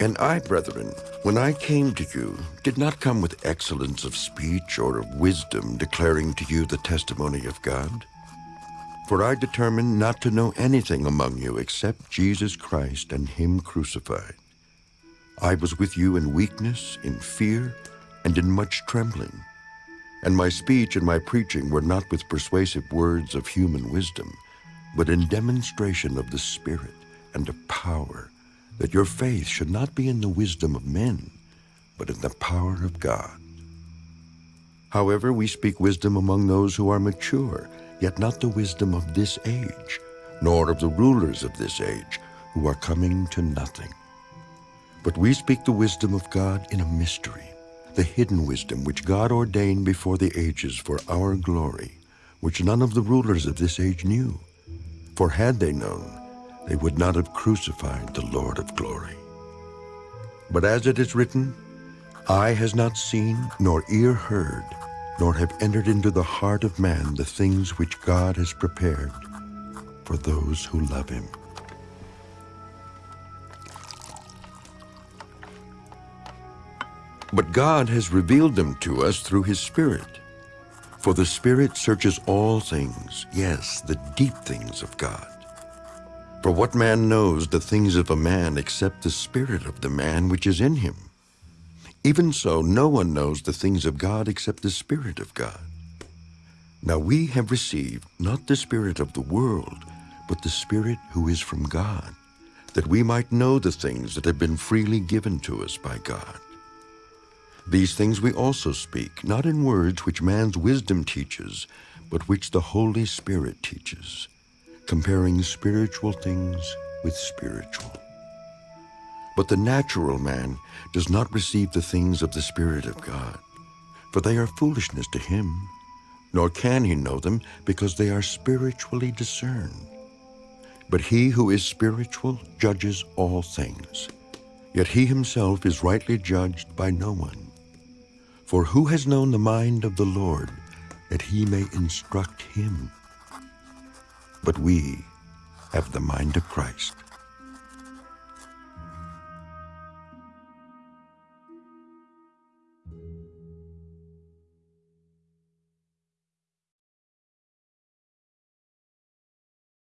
And I, brethren, when I came to you, did not come with excellence of speech or of wisdom, declaring to you the testimony of God. For I determined not to know anything among you except Jesus Christ and him crucified. I was with you in weakness, in fear, and in much trembling. And my speech and my preaching were not with persuasive words of human wisdom, but in demonstration of the Spirit and of power, that your faith should not be in the wisdom of men, but in the power of God. However, we speak wisdom among those who are mature, yet not the wisdom of this age, nor of the rulers of this age, who are coming to nothing. But we speak the wisdom of God in a mystery, the hidden wisdom which God ordained before the ages for our glory, which none of the rulers of this age knew. For had they known, they would not have crucified the Lord of glory. But as it is written, Eye has not seen, nor ear heard, nor have entered into the heart of man the things which God has prepared for those who love him. But God has revealed them to us through his Spirit. For the Spirit searches all things, yes, the deep things of God. For what man knows the things of a man except the Spirit of the man which is in him? Even so, no one knows the things of God except the Spirit of God. Now we have received not the Spirit of the world, but the Spirit who is from God, that we might know the things that have been freely given to us by God. These things we also speak, not in words which man's wisdom teaches, but which the Holy Spirit teaches, comparing spiritual things with spiritual. But the natural man does not receive the things of the Spirit of God, for they are foolishness to him, nor can he know them, because they are spiritually discerned. But he who is spiritual judges all things, yet he himself is rightly judged by no one. For who has known the mind of the Lord, that he may instruct him? But we have the mind of Christ.